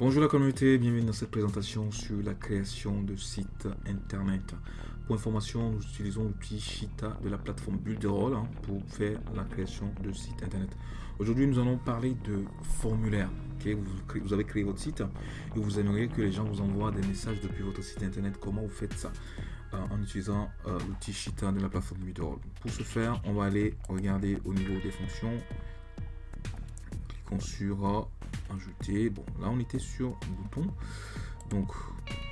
Bonjour la communauté, bienvenue dans cette présentation sur la création de sites internet. Pour information, nous utilisons l'outil Shita de la plateforme Builderall hein, pour faire la création de sites internet. Aujourd'hui, nous allons parler de formulaire. vous, avez créé votre site et vous aimeriez que les gens vous envoient des messages depuis votre site internet. Comment vous faites ça? Euh, En utilisant euh, l'outil Shita de la plateforme Builderall. Pour ce faire, on va aller regarder au niveau des fonctions. Cliquons sur euh, ajouter. Bon, là on était sur bouton. Donc,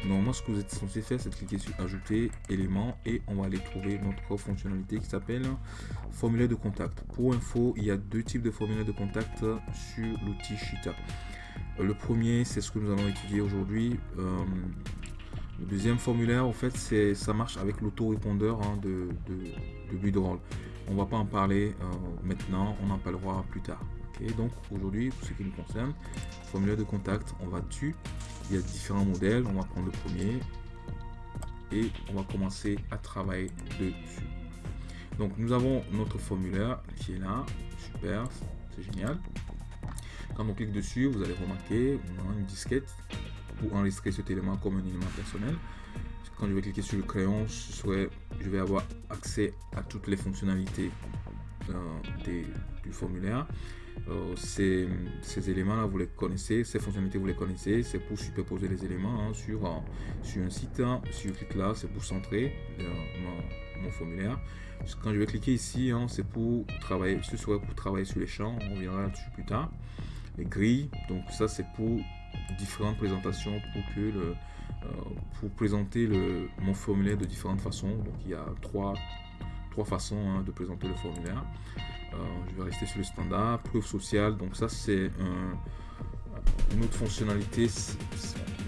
normalement, ce que vous êtes censé faire, c'est cliquer sur ajouter éléments et on va aller trouver notre fonctionnalité qui s'appelle formulaire de contact. Pour info, il y a deux types de formulaires de contact sur l'outil Shita. Le premier, c'est ce que nous allons étudier aujourd'hui. Euh, le deuxième formulaire, en fait, c'est ça marche avec l'autorépondeur hein, de, de, de On va pas en parler euh, maintenant, on en parlera plus tard donc aujourd'hui, pour ce qui nous concerne, formulaire de contact, on va dessus. Il y a différents modèles. On va prendre le premier et on va commencer à travailler dessus. Donc nous avons notre formulaire qui est là. Super, c'est génial. Quand on clique dessus, vous allez remarquer on a une disquette pour enregistrer cet élément comme un élément personnel. Quand je vais cliquer sur le crayon, je vais avoir accès à toutes les fonctionnalités euh, du formulaire. Euh, ces, éléments-là, vous les connaissez, ces fonctionnalités, vous les connaissez. C'est pour superposer les éléments hein, sur, euh, sur un site. Hein. Si je clique là, c'est pour centrer mon, formulaire. Quand je vais cliquer ici, hein, c'est pour travailler, ce serait pour travailler sur les champs. On reviendra là-dessus plus tard. Les grilles, donc ça c'est pour différentes présentations pour que pour présenter le, mon formulaire de différentes façons. Donc il y a trois façons de présenter le formulaire. Euh, je vais rester sur le standard. Preuve sociale, donc ça c'est une autre fonctionnalité.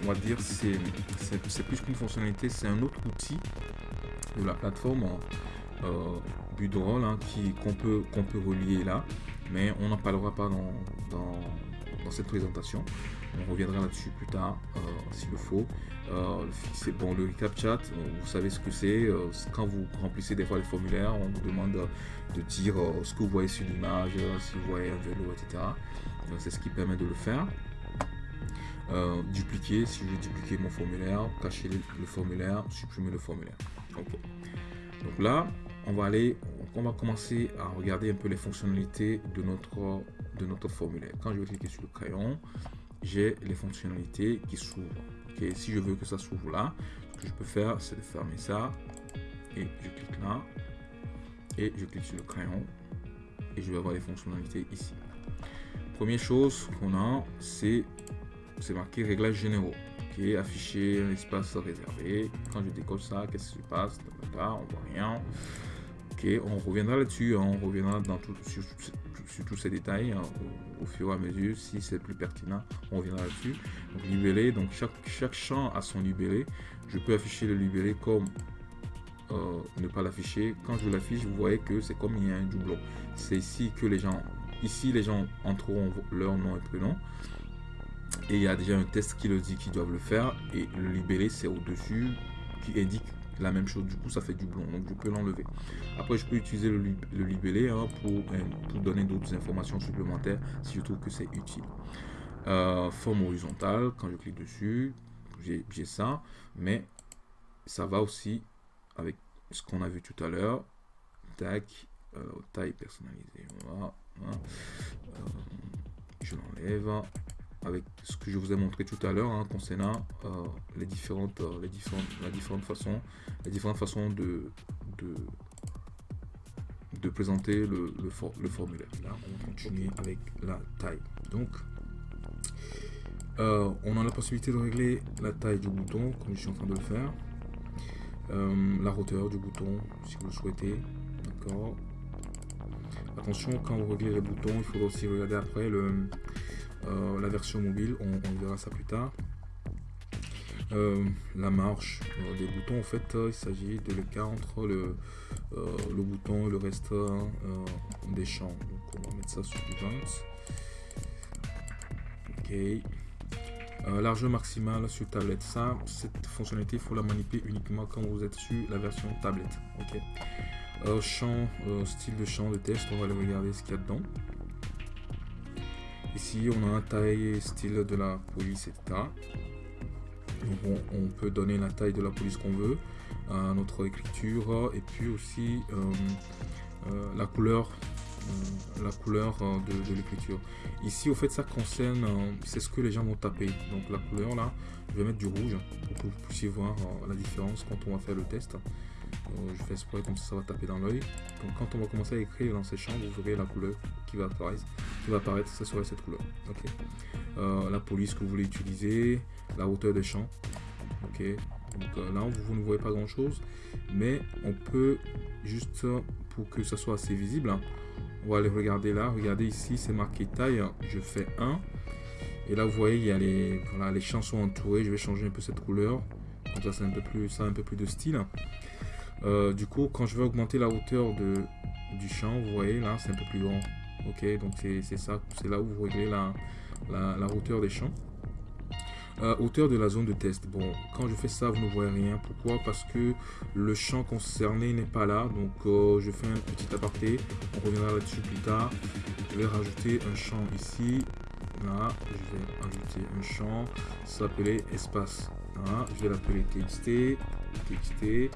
On va dire c'est plus qu'une fonctionnalité, c'est un autre outil de la plateforme euh, Budroll hein, qu'on peut, qu'on peut relier là. Mais on n'en parlera pas dans, dans cette présentation. On reviendra là-dessus plus tard, euh, s'il le faut. Euh, c'est bon, le CapChat, euh, vous savez ce que c'est. quand vous remplissez des fois les formulaires, on vous demande de dire ce que vous voyez sur l'image, si vous voyez un vélo, etc. C'est ce qui permet de le faire. dupliquer, si je veux dupliquer mon formulaire, cacher le formulaire, supprimer le formulaire. Donc là, on va aller, on va commencer à regarder un peu les fonctionnalités de notre, de notre formulaire. Quand je vais cliquer sur le crayon, j'ai les fonctionnalités qui s'ouvrent. Si je veux que ça s'ouvre là, ce que je peux faire, c'est de fermer ça. Et je clique là. Et je clique sur le crayon. Et je vais avoir les fonctionnalités ici. Première chose qu'on a, c'est marqué réglages généraux. afficher un espace réservé. Quand je décolle ça, qu'est-ce qui se passe? On voit rien. Ok, on reviendra là-dessus. Hein. on reviendra dans tout, sur, sur tous ces détails hein, au, fur et à mesure. Si c'est plus pertinent, on reviendra là-dessus. Donc libellé, donc chaque, chaque champ a son libellé. Je peux afficher le libellé comme euh, ne pas l'afficher. Quand je l'affiche, vous voyez que c'est comme il y a un doublon. C'est ici que les gens, ici les gens entreront leur nom et prénom. Et il y a déjà un test qui le dit qu'ils doivent le faire. Et le libellé, c'est au-dessus qui indique la même chose. Du coup, ça fait du blond. Donc, je peux l'enlever. Après, je peux utiliser le, libellé hein, pour, euh, pour, donner d'autres informations supplémentaires si je trouve que c'est utile. Euh, forme horizontale, quand je clique dessus, j'ai ça. Mais ça va aussi avec ce qu'on a vu tout à l'heure. Tac, euh, taille personnalisée. Voilà. je l'enlève avec ce que je vous ai montré tout à l'heure hein, concernant euh, les différentes euh, les différentes la différentes façons les différentes façons de de, de présenter le, le, le, formulaire. Là on va continuer avec la taille. Donc euh, on a la possibilité de régler la taille du bouton comme je suis en train de le faire. La hauteur du bouton si vous le souhaitez. D'accord. Attention quand vous réglez les boutons il faudra aussi regarder après le euh, la version mobile, on, verra ça plus tard. Euh, la marche euh, des boutons, en fait, il s'agit de l'écart entre le, bouton et le reste des champs. Donc, on va mettre ça sur Events. Ok. largeur maximale sur tablette. Ça, cette fonctionnalité, il faut la manipuler uniquement quand vous êtes sur la version tablette. Ok. style de champ de test, on va aller regarder ce qu'il y a dedans. Ici, on a un taille style de la police, etc. On, peut donner la taille de la police qu'on veut à notre écriture et puis aussi la couleur la couleur de, l'écriture. Ici, au fait, ça concerne, c'est ce que les gens vont taper. Donc la couleur là, je vais mettre du rouge pour que vous puissiez voir la différence quand on va faire le test. Euh, je fais exprès comme ça, ça va taper dans l'œil. Donc quand on va commencer à écrire dans ces champs, vous verrez la couleur qui va apparaître. Qui va apparaître, ça serait cette couleur. Ok. Euh, la police que vous voulez utiliser, la hauteur des champs. Ok. Donc euh, là, vous, ne voyez pas grand chose, mais on peut juste pour que ça soit assez visible. Hein, on va aller regarder là. Regardez ici, c'est marqué taille. Je fais 1. Et là, vous voyez, il y a les, voilà, les champs sont entourés. Je vais changer un peu cette couleur. Comme ça, c'est un peu plus, ça un peu plus de style. Euh, du coup, quand je vais augmenter la hauteur de, du champ, vous voyez là, c'est un peu plus grand. Ok, donc c'est ça, c'est là où vous réglez la, la, hauteur des champs. Euh, hauteur de la zone de test. Bon, quand je fais ça, vous ne voyez rien. Pourquoi? Parce que le champ concerné n'est pas là. Donc, euh, je fais un petit aparté. On reviendra là-dessus plus tard. Je vais rajouter un champ ici. Là, je vais ajouter un champ. s'appeler espace. je vais l'appeler txt. txt.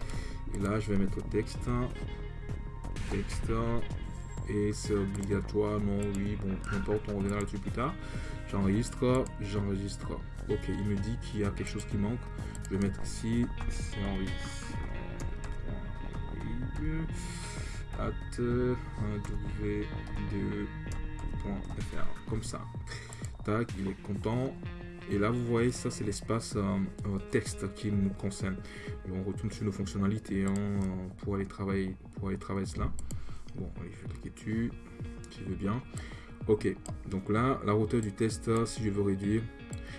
Et là, je vais mettre texte. Texte. Et c'est obligatoire, non, oui, bon, peu importe, on reviendra là-dessus plus tard. J'enregistre, j'enregistre. Ok, il me dit qu'il y a quelque chose qui manque. Je vais mettre ici, c'est. At 1w2.fr, comme ça. Tac, il est content. Et là, vous voyez, ça, c'est l'espace euh, texte qui nous concerne. on retourne sur nos fonctionnalités hein, pour, aller travailler, pour aller travailler cela. Bon, allez, je vais cliquer dessus, si je veux bien. Ok, donc là, la hauteur du test, si je veux réduire,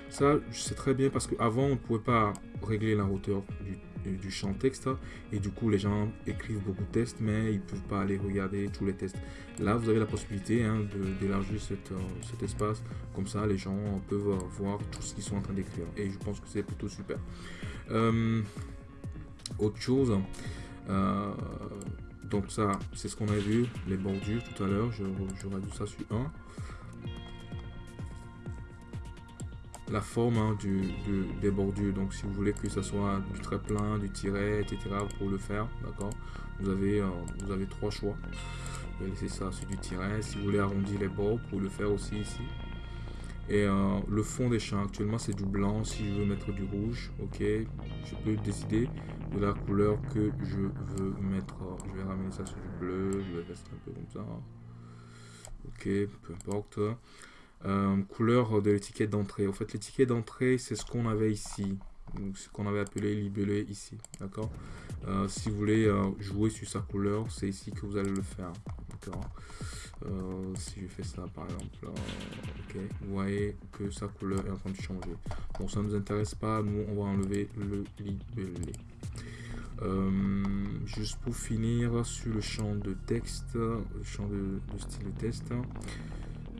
ça, c'est très bien parce qu'avant, on ne pouvait pas régler la hauteur du du champ texte et du coup les gens écrivent beaucoup de tests mais ils peuvent pas aller regarder tous les tests là vous avez la possibilité hein, d'élargir euh, cet espace. Comme ça les gens peuvent voir tout ce qu'ils sont en train d'écrire. Et je pense que c'est plutôt super. Euh, autre chose euh, donc ça c'est ce qu'on a vu les bordures tout à l'heure. Je, je réduis ça sur 1 la forme hein, du, des bordures. Donc si vous voulez que ce soit du trait plein, du tiret, etc. pour le faire, d'accord vous, avez, euh, vous avez trois choix. Vous laisser ça sur du tiret. Si vous voulez arrondir les bords, pour le faire aussi ici. Et euh, le fond des champs, actuellement c'est du blanc. Si je veux mettre du rouge, ok, je peux décider de la couleur que je veux mettre. Je vais ramener ça sur du bleu, je vais rester un peu comme ça. Ok, peu importe. Euh, couleur de l'étiquette d'entrée. En fait, l'étiquette d'entrée, c'est ce qu'on avait ici. Ce qu'on avait appelé libellé ici. D'accord? Euh, Si vous voulez euh, jouer sur sa couleur, c'est ici que vous allez le faire. D'accord? Si je fais ça, par exemple, ok, vous voyez que sa couleur est en train de changer. Bon, ça ne nous intéresse pas. Nous, on va enlever le libellé. juste pour finir sur le champ de texte, le champ de, de style de test, euh,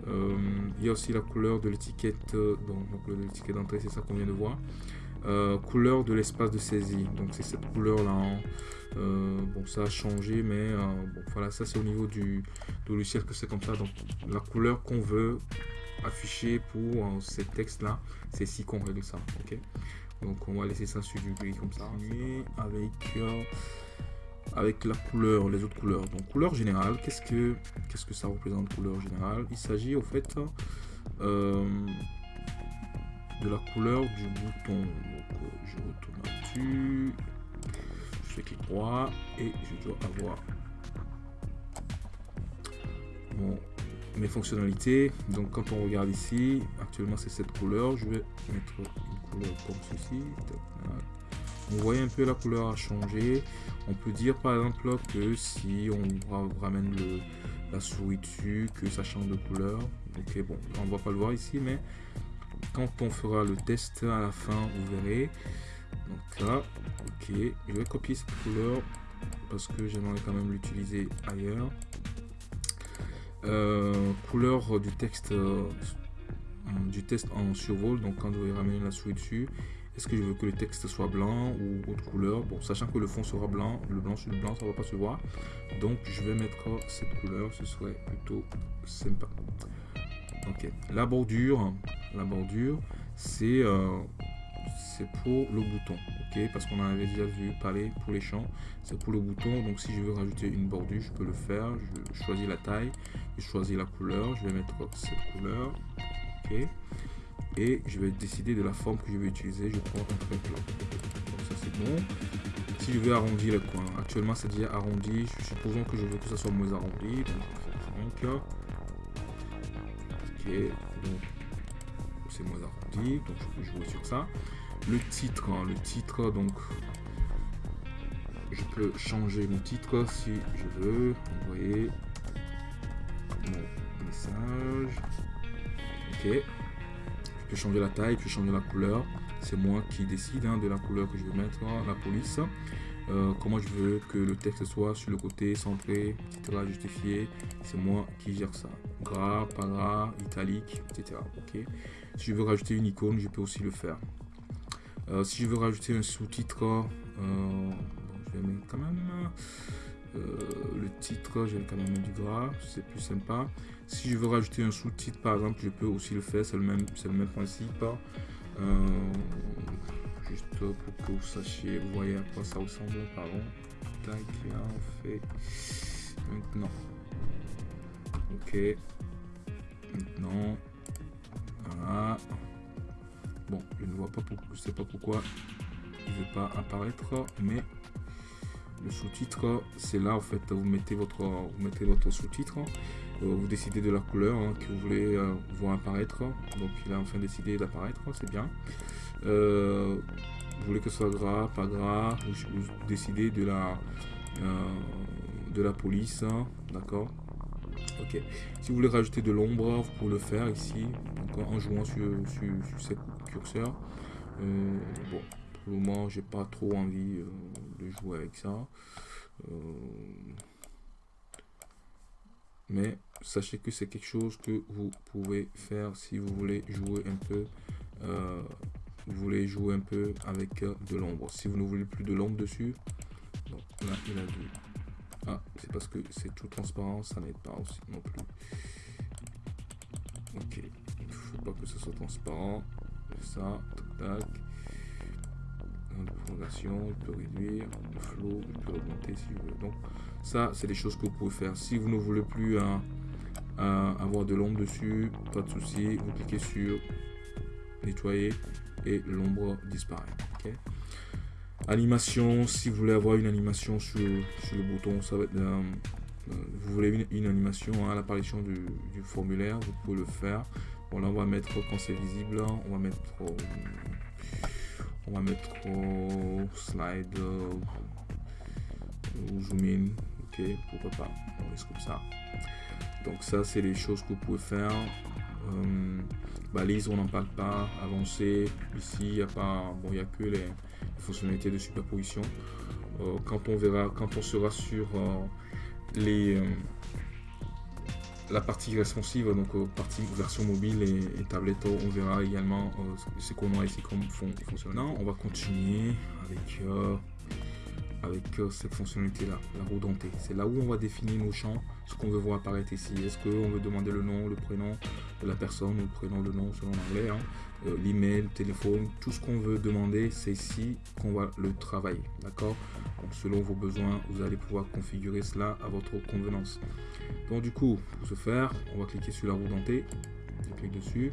il y a aussi la couleur de l'étiquette, euh, d'entrée, c'est ça qu'on vient de voir. Euh, couleur de l'espace de saisie, donc c'est cette couleur là. Hein. bon, ça a changé, mais bon, voilà, ça c'est au niveau du, logiciel que c'est comme ça. Donc la couleur qu'on veut afficher pour ces textes là, c'est ici qu'on règle ça. Ok, donc on va laisser ça sur du gris comme ça. avec avec la couleur, les autres couleurs. Donc couleur générale, qu'est-ce que qu'est-ce que ça représente couleur générale? Il s'agit au fait euh, de la couleur du bouton. Donc euh, je retourne là-dessus, je fais clic droit et je dois avoir mes fonctionnalités. Donc quand on regarde ici, actuellement c'est cette couleur. Je vais mettre une couleur comme ceci. Vous voyez un peu la couleur a changé. On peut dire par exemple que si on ramène le, la souris dessus, que ça change de couleur. Ok, bon, on va pas le voir ici, mais quand on fera le test à la fin, vous verrez. Donc là, ok, je vais copier cette couleur parce que j'aimerais quand même l'utiliser ailleurs. Euh, couleur du texte euh, du test en survol donc quand vous ramener la souris dessus est-ce que je veux que le texte soit blanc ou autre couleur Bon, sachant que le fond sera blanc, le blanc sur le blanc, ça va pas se voir. Donc, je vais mettre cette couleur, ce serait plutôt sympa. Ok. La bordure, la bordure, c'est euh, c'est pour le bouton. Ok? Parce qu'on en avait déjà vu parler pour les champs. C'est pour le bouton. Donc si je veux rajouter une bordure, je peux le faire. Je choisis la taille. Je choisis la couleur. Je vais mettre cette couleur. Ok? Et je vais décider de la forme que je vais utiliser. Je prends un. Donc ça c'est bon. Si je veux arrondir le coin, actuellement c'est déjà arrondi. Supposons que je veux que ça soit moins arrondi. Donc, ok, donc c'est moins arrondi, donc je peux jouer sur ça. Le titre, hein, le titre, donc je peux changer mon titre si je veux. Envoyer mon message. Ok. Changer la taille, je peux changer la couleur. C'est moi qui décide hein, de la couleur que je veux mettre, la police. Euh, comment je veux que le texte soit sur le côté, centré, etc. Justifié. C'est moi qui gère ça. Gras, pas gras, italique, etc. Ok. Si je veux rajouter une icône, je peux aussi le faire. Euh, si je veux rajouter un sous-titre, euh, je vais mettre quand même le titre, je vais quand même du gras, c'est plus sympa. Si je veux rajouter un sous-titre, par exemple, je peux aussi le faire, c'est le même, c'est le même principe. juste pour que vous sachiez, vous voyez à quoi ça ressemble, pardon. Tac, on fait maintenant. Ok. Maintenant. Voilà. Bon, je ne vois pas pourquoi, je sais pas pourquoi il veut pas apparaître, mais le sous-titre, c'est là en fait, vous mettez votre, vous mettez votre sous-titre, euh, vous décidez de la couleur hein, que vous voulez euh, voir apparaître. Donc il a enfin décidé d'apparaître, c'est bien. Euh, vous voulez que ce soit gras, pas gras, vous, décidez de la, de la police, hein, d'accord Ok. Si vous voulez rajouter de l'ombre, vous pouvez le faire ici, en jouant sur, sur, sur cette curseur. bon, pour moment, j'ai pas trop envie de jouer avec ça. mais sachez que c'est quelque chose que vous pouvez faire si vous voulez jouer un peu euh, vous voulez jouer un peu avec euh, de l'ombre si vous ne voulez plus de l'ombre dessus là il a ah c'est parce que c'est tout transparent ça n'aide pas aussi non plus ok il faut pas que ce soit transparent ça tac, tac. De prolongation il peut réduire le flow il peut augmenter si vous voulez donc ça c'est des choses que vous pouvez faire si vous ne voulez plus un avoir de l'ombre dessus, pas de souci. Vous cliquez sur nettoyer et l'ombre disparaît. Animation, si vous voulez avoir une animation sur, le bouton, ça va être euh, vous voulez une, animation à l'apparition du, formulaire, vous pouvez le faire. Bon là on va mettre quand c'est visible, on va mettre on va mettre slide ou zoom in, ok pourquoi pas, on laisse comme ça. Donc ça, c'est les choses que vous pouvez faire. Euh, balise, on n'en parle pas. Avancer, ici, il n'y a pas, bon, il a que les, fonctionnalités de superposition. Euh, quand on verra, quand on sera sur euh, les la partie responsive, donc partie version mobile et, tablette, on verra également ce qu'on a ici comme fonctionnement. On va continuer avec avec cette fonctionnalité là, la roue dentée. C'est là où on va définir nos champs, ce qu'on veut voir apparaître ici. Est-ce qu'on veut demander le nom, le prénom de la personne, le prénom, le nom selon l'anglais, hein. euh, l'email, le téléphone, tout ce qu'on veut demander, c'est ici qu'on va le travailler. D'accord? Donc selon vos besoins, vous allez pouvoir configurer cela à votre convenance. Donc du coup, pour ce faire, on va cliquer sur la roue dentée. Je clique dessus.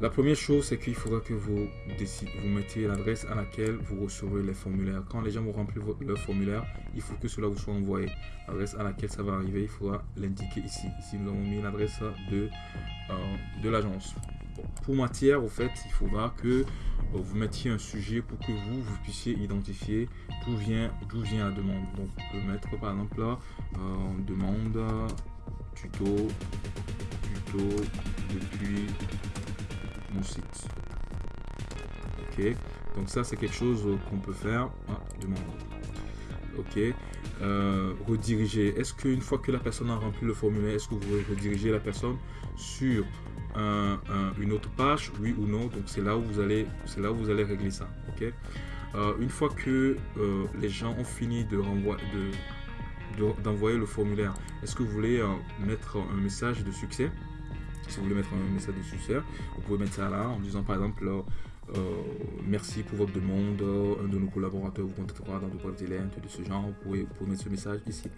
La première chose, c'est qu'il faudra que vous, vous mettiez l'adresse à laquelle vous recevrez les formulaires. Quand les gens vont remplir leur formulaire, il faut que cela vous soit envoyé. L'adresse à laquelle ça va arriver, il faudra l'indiquer ici. Ici, nous avons mis l'adresse de, euh, de l'agence. pour matière, au fait, il faudra que vous mettiez un sujet pour que vous, vous puissiez identifier d'où vient, vient la demande. Donc, on peut mettre par exemple là, euh, demande, tuto, tuto, depuis mon site. Ok, donc ça c'est quelque chose qu'on peut faire. Ah, demande. Ok, euh, rediriger. Est-ce qu'une fois que la personne a rempli le formulaire, est-ce que vous voulez rediriger la personne sur une autre page, oui ou non? Donc c'est là où vous allez, c'est là où vous allez régler ça. Ok? Euh, une fois que euh, les gens ont fini de renvoyer, de d'envoyer le formulaire. Est-ce que vous voulez mettre un message de succès? Si vous voulez mettre un message de succès, vous pouvez mettre ça là en disant par exemple euh, merci pour votre demande, un de nos collaborateurs vous contactera dans de brefs délais, de ce genre, vous pouvez, mettre ce message ici.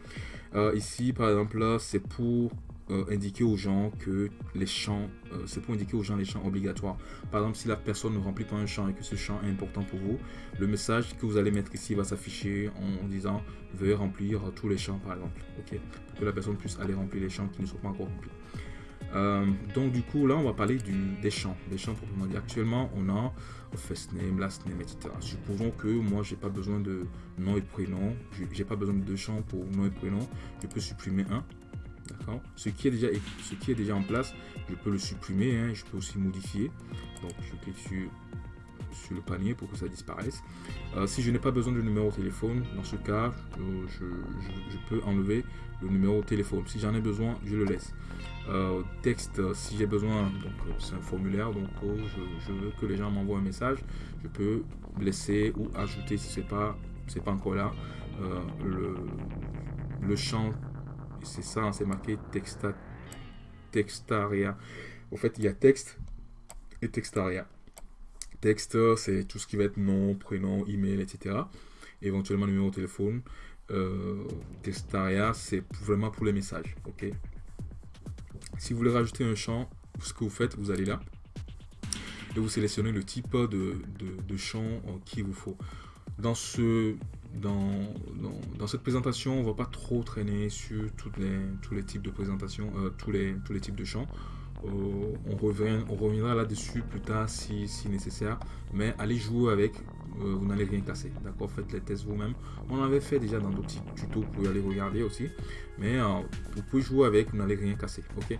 Euh, ici par exemple c'est pour euh, indiquer aux gens que les champs, c'est pour indiquer aux gens les champs obligatoires. Par exemple, si la personne ne remplit pas un champ et que ce champ est important pour vous, le message que vous allez mettre ici va s'afficher en, disant veuillez remplir tous les champs par exemple, ok, pour que la personne puisse aller remplir les champs qui ne sont pas encore remplis. Euh, donc du coup là on va parler du, des champs, des champs proprement dit. Actuellement on a first name, last name, etc. Supposons que moi j'ai pas besoin de nom et prénom, j'ai pas besoin de deux champs pour nom et prénom, je peux supprimer un. D'accord? Ce, qui est déjà, ce qui est déjà en place, je peux le supprimer, hein. je peux aussi modifier. Donc je clique sur sur le panier pour que ça disparaisse. Euh, si je n'ai pas besoin de numéro de téléphone, dans ce cas, je, peux enlever le numéro de téléphone. Si j'en ai besoin, je le laisse. Euh, texte, si j'ai besoin, donc euh, c'est un formulaire, donc je, veux que les gens m'envoient un message, je peux laisser ou ajouter si c'est pas pas encore là le, le champ c'est ça hein, c'est marqué texta, textaria en fait il y a texte et textaria Texte, c'est tout ce qui va être nom, prénom, email, etc. Éventuellement numéro de téléphone. Euh, Textaria, c'est vraiment pour les messages. Ok? Si vous voulez rajouter un champ, ce que vous faites, vous allez là et vous sélectionnez le type de, champ qu'il vous faut. Dans, ce, dans, dans, cette présentation, on ne va pas trop traîner sur tous les types de présentation, euh, tous les types de champs. Euh, on, revient, on reviendra là-dessus plus tard si, nécessaire. Mais allez jouer avec, euh, vous n'allez rien casser. D'accord Faites les tests vous-même. On l'avait fait déjà dans d'autres tutos, pouvez aller regarder aussi. Mais euh, vous pouvez jouer avec, vous n'allez rien casser. Ok?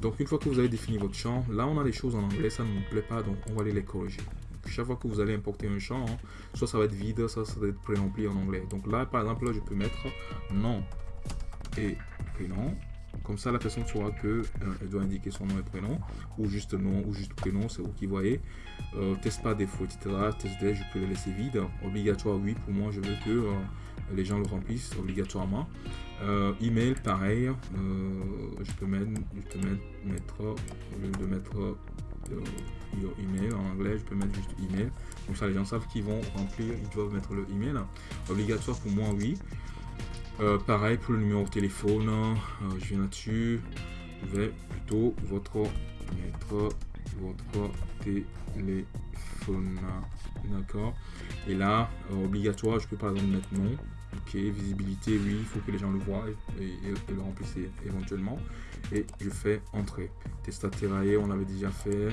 Donc une fois que vous avez défini votre champ, là on a des choses en anglais, ça ne nous plaît pas, donc on va aller les corriger. Chaque fois que vous allez importer un champ, hein, soit ça va être vide, soit ça va être pré-rempli en anglais. Donc là par exemple, là, je peux mettre nom et prénom comme ça, la personne saura que euh, doit indiquer son nom et prénom, ou juste nom, ou juste prénom, c'est vous qui voyez. Euh, test pas défaut, etc. Test je peux le laisser vide. Obligatoire, oui, pour moi, je veux que euh, les gens le remplissent obligatoirement. email, pareil. je peux mettre, je peux mettre, au lieu de mettre email en anglais, je peux mettre juste email. Comme ça, les gens savent qu'ils vont remplir, ils doivent mettre le email. Obligatoire pour moi, oui. Euh, pareil pour le numéro de téléphone, euh, je viens là-dessus, je vais plutôt votre mettre votre téléphone, d'accord. Et là, euh, obligatoire, je peux par exemple mettre non. Ok, visibilité, oui, il faut que les gens le voient et, le remplissent éventuellement. Je fais entrer. Testaterae, on l'avait déjà fait,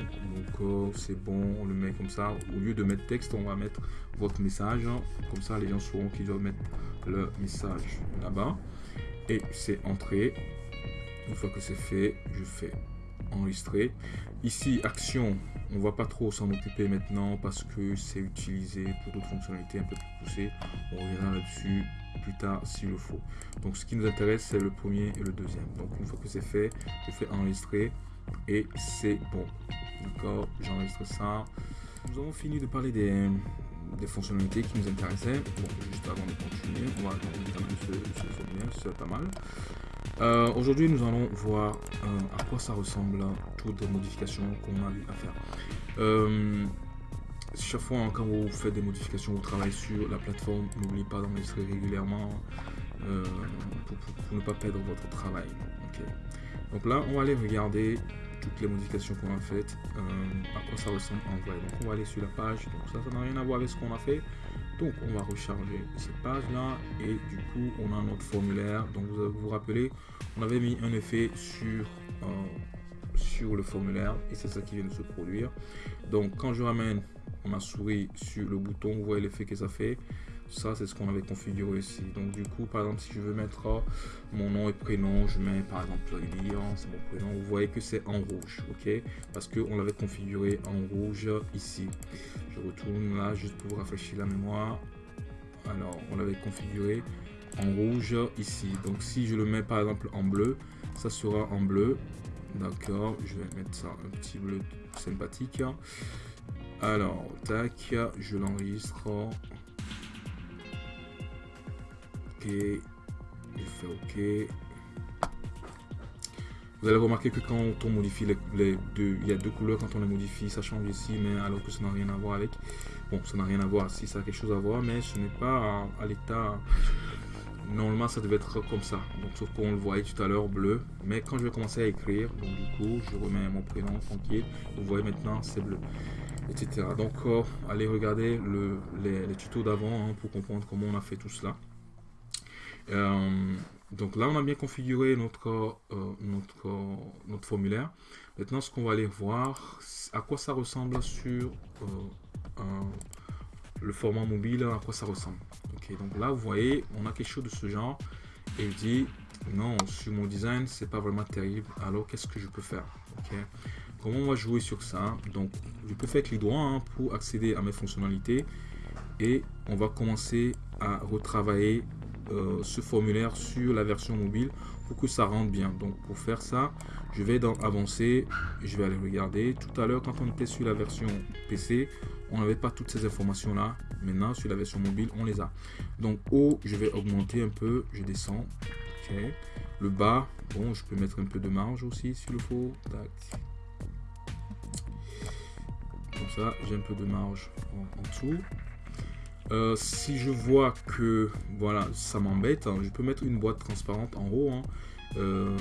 donc c'est bon, on le met comme ça. Au lieu de mettre texte, on va mettre votre message. Comme ça, les gens sauront qu'ils doivent mettre le message là-bas. Et c'est entré. Une fois que c'est fait, je fais enregistrer. Ici, action, on va pas trop s'en occuper maintenant parce que c'est utilisé pour d'autres fonctionnalités un peu plus poussées. On reviendra là-dessus plus tard s'il le faut. Donc ce qui nous intéresse, c'est le premier et le deuxième. Donc une fois que c'est fait, je fais enregistrer et c'est bon. D'accord, j'enregistre ça. Nous avons fini de parler des, des fonctionnalités qui nous intéressaient. Bon, juste avant de continuer, on va terminer ce, ce c'est pas mal. Euh, aujourd'hui, nous allons voir euh, à quoi ça ressemble toutes les modifications qu'on a à faire. Euh, chaque fois quand vous faites des modifications, vous travaillez sur la plateforme, n'oubliez pas d'enregistrer régulièrement pour, ne pas perdre votre travail. Donc là, on va aller regarder toutes les modifications qu'on a faites, euh, à quoi ça ressemble en vrai. Donc on va aller sur la page, donc ça, ça n'a rien à voir avec ce qu'on a fait. Donc on va recharger cette page là et du coup on a notre formulaire. Donc vous vous, rappelez, on avait mis un effet sur, euh, sur le formulaire et c'est ça qui vient de se produire. Donc quand je ramène ma souris sur le bouton, vous voyez l'effet que ça fait. Ça, c'est ce qu'on avait configuré ici. Donc, du coup, par exemple, si je veux mettre euh, mon nom et prénom, je mets par exemple Lilian, c'est mon prénom. Vous voyez que c'est en rouge, ok? Parce qu'on l'avait configuré en rouge ici. Je retourne là juste pour rafraîchir la mémoire. Alors, on l'avait configuré en rouge ici. Donc, si je le mets par exemple en bleu, ça sera en bleu. D'accord, je vais mettre ça un petit bleu sympathique. Alors, tac, je l'enregistre OK. Je fais OK. Vous allez remarquer que quand on modifie les, deux, il y a deux couleurs, quand on les modifie, ça change ici, mais alors que ça n'a rien à voir avec. Bon, ça n'a rien à voir, si ça a quelque chose à voir, mais ce n'est pas à, l'état... Normalement, ça devait être comme ça. Donc, sauf qu'on le voyait tout à l'heure bleu. Mais quand je vais commencer à écrire, donc du coup, je remets mon prénom tranquille. Vous voyez maintenant, c'est bleu. Etc. Donc, allez regarder le, les, tutos d'avant hein, pour comprendre comment on a fait tout cela. Euh, donc là, on a bien configuré notre, euh, notre, formulaire. Maintenant, ce qu'on va aller voir, à quoi ça ressemble sur euh, le format mobile, à quoi ça ressemble. Donc là, vous voyez, on a quelque chose de ce genre. Et il dit, non, sur mon design, c'est pas vraiment terrible. Alors, qu'est-ce que je peux faire? Comment on va jouer sur ça Donc, je peux faire clic droit hein, pour accéder à mes fonctionnalités. Et on va commencer à retravailler euh, ce formulaire sur la version mobile pour que ça rentre bien. Donc pour faire ça, je vais dans avancer, je vais aller regarder. Tout à l'heure, quand on était sur la version PC, on n'avait pas toutes ces informations là. Maintenant, sur la version mobile, on les a. Donc haut, je vais augmenter un peu, je descends. Le bas, bon, je peux mettre un peu de marge aussi s'il le faut. J'ai un peu de marge en dessous. Euh, si je vois que voilà ça m'embête, hein, je peux mettre une boîte transparente en haut hein, euh,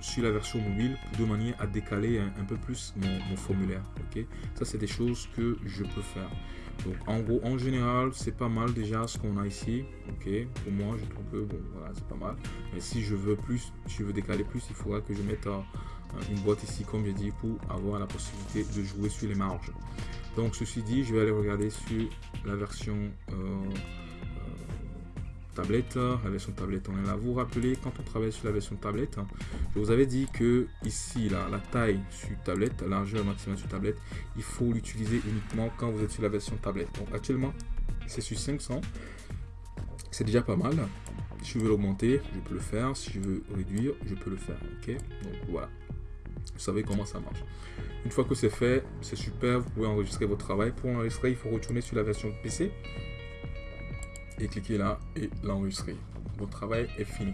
sur la version mobile de manière à décaler un, peu plus mon, formulaire. Ok, ça c'est des choses que je peux faire. Donc en gros, en général, c'est pas mal déjà ce qu'on a ici. Ok, pour moi, je trouve que bon, voilà, c'est pas mal. Mais si je veux plus, si je veux décaler plus, il faudra que je mette euh, une boîte ici, comme j'ai dit, pour avoir la possibilité de jouer sur les marges. Donc ceci dit, je vais aller regarder sur la version euh, euh, tablette. La version tablette, on est là. Vous vous rappelez, quand on travaille sur la version tablette, je vous avais dit que ici, là, la taille sur tablette, la largeur maximale sur tablette, il faut l'utiliser uniquement quand vous êtes sur la version tablette. Donc actuellement, c'est sur 500. C'est déjà pas mal. Si je veux l'augmenter, je peux le faire. Si je veux réduire, je peux le faire. Ok? Donc voilà. Vous savez comment ça marche. Une fois que c'est fait, c'est super, vous pouvez enregistrer votre travail. Pour enregistrer, il faut retourner sur la version PC et cliquer là et l'enregistrer. Votre travail est fini.